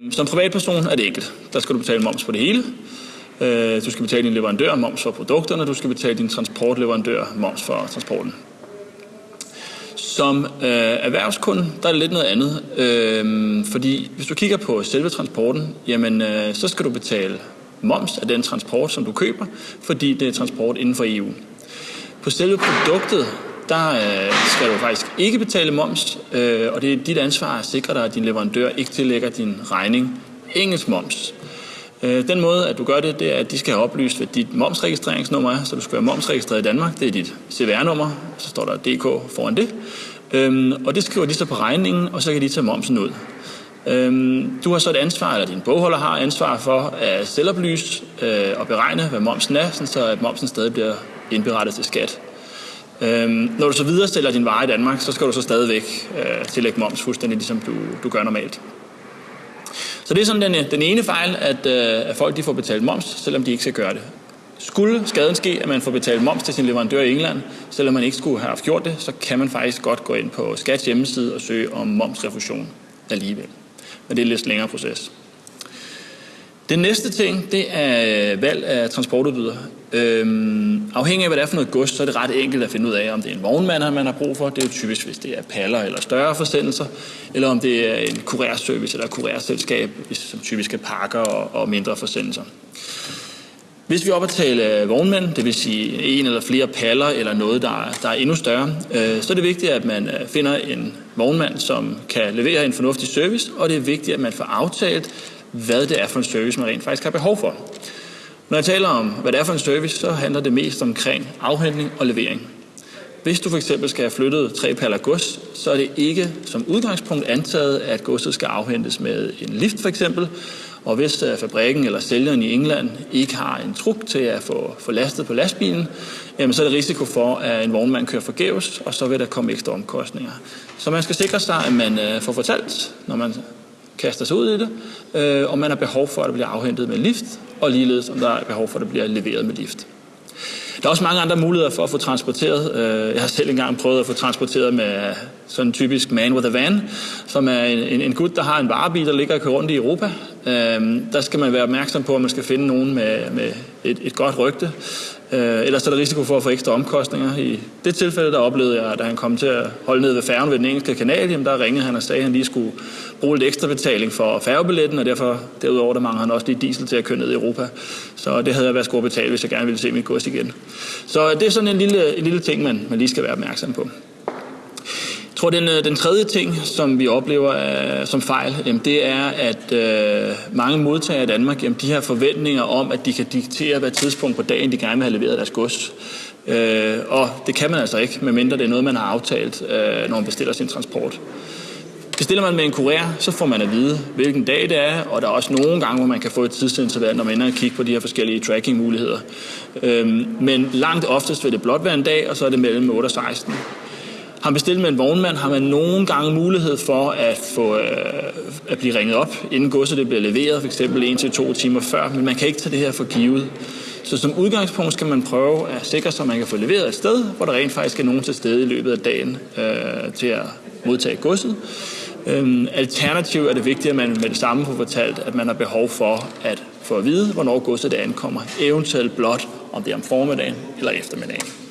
Mm, som privatperson er det enkelt. Der skal du betale moms på det hele. Øh, du skal betale din leverandør moms for produkterne, du skal betale din transportleverandør moms for transporten. Som øh, erhvervskunde, der er det lidt noget andet. Øh, fordi hvis du kigger på selve transporten, jamen øh, så skal du betale moms af den transport, som du køber, fordi det er transport inden for EU. På selve produktet, der øh, skal du faktisk ikke betale moms, øh, og det er dit ansvar at sikre dig, at din leverandør ikke tillægger din regning engelsk moms. Øh, den måde, at du gør det, det er, at de skal have oplyst, hvad dit momsregistreringsnummer er, så du skal være momsregistreret i Danmark. Det er dit CVR-nummer, så står der DK foran det. Øhm, og det skriver de så på regningen, og så kan de tage momsen ud. Øhm, du har så et ansvar, eller din bogholder har ansvar for at selvoplyse øh, og beregne, hvad momsen er, så at momsen stadig bliver indberettet til skat. Øhm, når du så viderestiller din vare i Danmark, så skal du så stadigvæk øh, tillægge moms fuldstændig ligesom du, du gør normalt. Så det er sådan den, øh, den ene fejl, at, øh, at folk de får betalt moms, selvom de ikke skal gøre det. Skulle skaden ske, at man får betalt moms til sin leverandør i England, selvom man ikke skulle have haft gjort det, så kan man faktisk godt gå ind på Skats hjemmeside og søge om momsrefusion alligevel. Men det er en lidt længere proces. Den næste ting, det er øh, valg af transportudbyder. Øhm, afhængig af, hvad det er for noget gods, så er det ret enkelt at finde ud af, om det er en vognmand, man har brug for. Det er jo typisk, hvis det er paller eller større forsendelser, eller om det er en kurerservice eller kurerselskab, som typisk er pakker og, og mindre forsendelser. Hvis vi op at tale vognmænd, det vil sige en eller flere paller eller noget, der er, der er endnu større, øh, så er det vigtigt, at man øh, finder en vognmand, som kan levere en fornuftig service, og det er vigtigt, at man får aftalt, hvad det er for en service, man rent faktisk har behov for. Når jeg taler om, hvad det er for en service, så handler det mest omkring afhentning og levering. Hvis du for eksempel skal have flyttet tre paller gods, så er det ikke som udgangspunkt antaget, at godset skal afhentes med en lift for eksempel. Og hvis øh, fabrikken eller sælgeren i England ikke har en truk til at få, få lastet på lastbilen, jamen så er der risiko for, at en vognmand kører forgæves, og så vil der komme ekstra omkostninger. Så man skal sikre sig, at man øh, får fortalt, når man kaster sig ud i det, øh, og man har behov for, at det bliver afhentet med lift, og ligeledes om der er behov for, at det bliver leveret med lift. Der er også mange andre muligheder for at få transporteret. Øh, jeg har selv engang prøvet at få transporteret med sådan en typisk man with a van, som er en, en gut, der har en varebil, der ligger og kører rundt i Europa. Øh, der skal man være opmærksom på, at man skal finde nogen med, med et, et godt rygte, Øh, ellers er der risiko for at få ekstra omkostninger. I det tilfælde, der oplevede jeg, da han kom til at holde ned ved færgen ved den engelske kanal, jamen der ringede han og sagde, at han lige skulle bruge lidt ekstra betaling for færgebilletten, og derfor derudover der mangler han også lige diesel til at køre ned i Europa. Så det havde jeg været skulle betale, hvis jeg gerne ville se mit gods igen. Så det er sådan en lille, en lille ting, man, man lige skal være opmærksom på tror, den, øh, den tredje ting, som vi oplever uh, som fejl, jamen, det er, at uh, mange modtagere i Danmark, jamen, de har forventninger om, at de kan diktere, hvad tidspunkt på dagen de gerne vil have leveret deres gods. Uh, og det kan man altså ikke, medmindre det er noget, man har aftalt, uh, når man bestiller sin transport. Bestiller man med en kurér, så får man at vide, hvilken dag det er, og der er også nogle gange, hvor man kan få et tidsinterval, når man ender og kigge på de her forskellige tracking-muligheder. Øhm, men langt oftest vil det blot være en dag, og så er det mellem 8 og 16. Har man bestilt med en vognmand, har man nogle gange mulighed for at, få, øh, at blive ringet op, inden godset det bliver leveret, f.eks. en til to timer før, men man kan ikke tage det her for givet. Så som udgangspunkt skal man prøve at sikre sig, at man kan få leveret et sted, hvor der rent faktisk er nogen til stede i løbet af dagen øh, til at modtage godset. Øhm, alternativt er det vigtigt, at man med det samme får fortalt, at man har behov for at få at vide, hvornår godset ankommer. Eventuelt blot, om det er om formiddagen eller eftermiddagen.